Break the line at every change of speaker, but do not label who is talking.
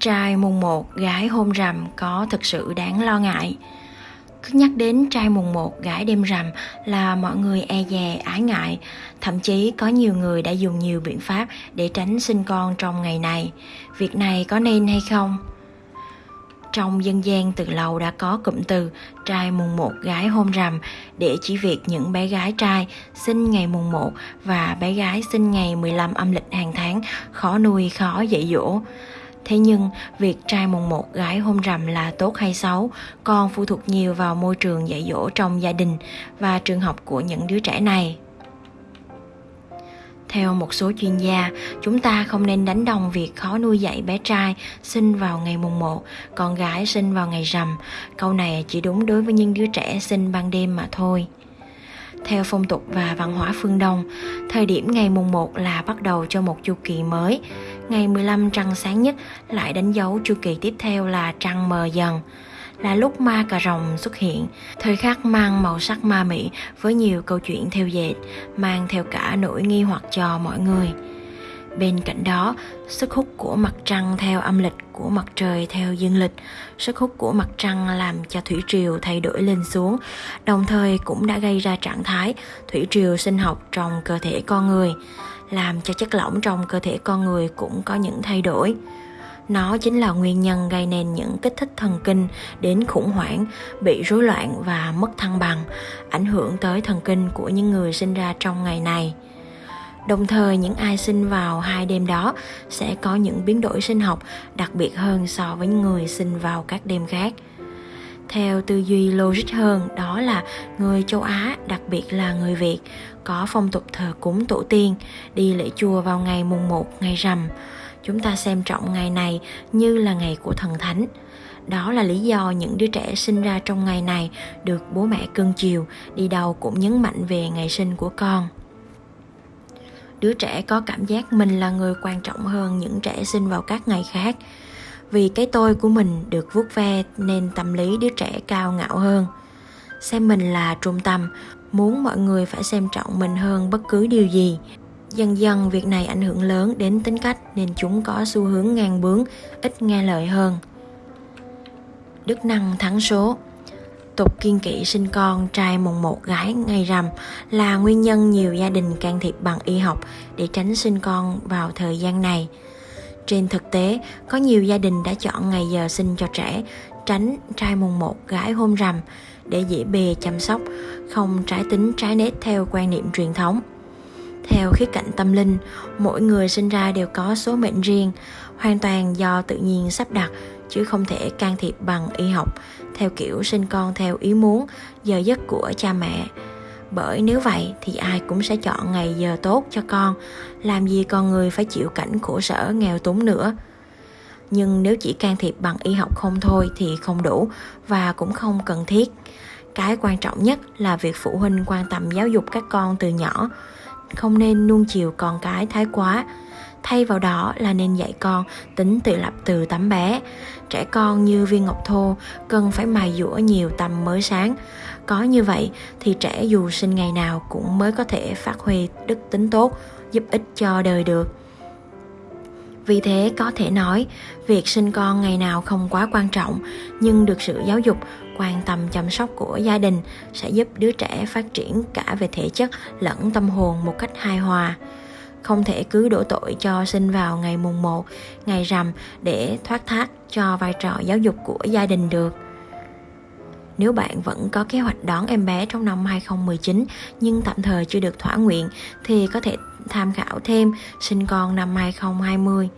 Trai mùng 1, gái hôm rằm có thực sự đáng lo ngại. Cứ nhắc đến trai mùng 1, gái đêm rằm là mọi người e dè, ái ngại. Thậm chí có nhiều người đã dùng nhiều biện pháp để tránh sinh con trong ngày này. Việc này có nên hay không? Trong dân gian từ lâu đã có cụm từ trai mùng 1 gái hôm rằm để chỉ việc những bé gái trai sinh ngày mùng 1 và bé gái sinh ngày 15 âm lịch hàng tháng khó nuôi khó dạy dỗ. Thế nhưng, việc trai mùng một gái hôm rằm là tốt hay xấu còn phụ thuộc nhiều vào môi trường dạy dỗ trong gia đình và trường học của những đứa trẻ này. Theo một số chuyên gia, chúng ta không nên đánh đồng việc khó nuôi dạy bé trai sinh vào ngày mùng 1, con gái sinh vào ngày rằm. Câu này chỉ đúng đối với những đứa trẻ sinh ban đêm mà thôi. Theo phong tục và văn hóa phương Đông, thời điểm ngày mùng 1 là bắt đầu cho một chu kỳ mới. Ngày 15 trăng sáng nhất lại đánh dấu chu kỳ tiếp theo là trăng mờ dần là lúc ma cà rồng xuất hiện, thời khắc mang màu sắc ma mị với nhiều câu chuyện theo dệt, mang theo cả nỗi nghi hoặc cho mọi người. Bên cạnh đó, sức hút của mặt trăng theo âm lịch của mặt trời theo dương lịch, sức hút của mặt trăng làm cho thủy triều thay đổi lên xuống, đồng thời cũng đã gây ra trạng thái thủy triều sinh học trong cơ thể con người, làm cho chất lỏng trong cơ thể con người cũng có những thay đổi. Nó chính là nguyên nhân gây nên những kích thích thần kinh đến khủng hoảng, bị rối loạn và mất thăng bằng, ảnh hưởng tới thần kinh của những người sinh ra trong ngày này. Đồng thời những ai sinh vào hai đêm đó sẽ có những biến đổi sinh học đặc biệt hơn so với những người sinh vào các đêm khác. Theo tư duy logic hơn, đó là người châu Á, đặc biệt là người Việt, có phong tục thờ cúng tổ tiên, đi lễ chùa vào ngày mùng 1 ngày rằm. Chúng ta xem trọng ngày này như là ngày của thần thánh. Đó là lý do những đứa trẻ sinh ra trong ngày này được bố mẹ cưng chiều, đi đâu cũng nhấn mạnh về ngày sinh của con đứa trẻ có cảm giác mình là người quan trọng hơn những trẻ sinh vào các ngày khác vì cái tôi của mình được vuốt ve nên tâm lý đứa trẻ cao ngạo hơn. Xem mình là trung tâm, muốn mọi người phải xem trọng mình hơn bất cứ điều gì. Dần dần, việc này ảnh hưởng lớn đến tính cách nên chúng có xu hướng ngang bướng, ít nghe lời hơn. Đức năng thắng số. Tục kiên kỵ sinh con trai mùng một gái ngày rằm là nguyên nhân nhiều gia đình can thiệp bằng y học để tránh sinh con vào thời gian này. Trên thực tế, có nhiều gia đình đã chọn ngày giờ sinh cho trẻ, tránh trai mùng một gái hôm rằm để dễ bề chăm sóc, không trái tính trái nết theo quan niệm truyền thống. Theo khía cạnh tâm linh, mỗi người sinh ra đều có số mệnh riêng, hoàn toàn do tự nhiên sắp đặt chứ không thể can thiệp bằng y học theo kiểu sinh con theo ý muốn giờ giấc của cha mẹ bởi nếu vậy thì ai cũng sẽ chọn ngày giờ tốt cho con. Làm gì con người phải chịu cảnh khổ sở, nghèo túng nữa. Nhưng nếu chỉ can thiệp bằng y học không thôi thì không đủ và cũng không cần thiết. Cái quan trọng nhất là việc phụ huynh quan tâm giáo dục các con từ nhỏ. Không nên nuông chiều con cái thái quá thay vào đó là nên dạy con tính tự lập từ tấm bé. Trẻ con như viên ngọc thô cần phải mài dũa nhiều tầm mới sáng. Có như vậy thì trẻ dù sinh ngày nào cũng mới có thể phát huy đức tính tốt, giúp ích cho đời được. Vì thế có thể nói, việc sinh con ngày nào không quá quan trọng, nhưng được sự giáo dục, quan tâm chăm sóc của gia đình sẽ giúp đứa trẻ phát triển cả về thể chất lẫn tâm hồn một cách hài hòa không thể cứ đổ tội cho sinh vào ngày mùng 1, ngày rằm để thoát thác cho vai trò giáo dục của gia đình được. Nếu bạn vẫn có kế hoạch đón em bé trong năm 2019 nhưng tạm thời chưa được thỏa nguyện thì có thể tham khảo thêm sinh con năm 2020.